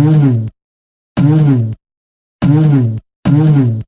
Mm-hmm. Mm-hmm. Mm-hmm. Mm-hmm.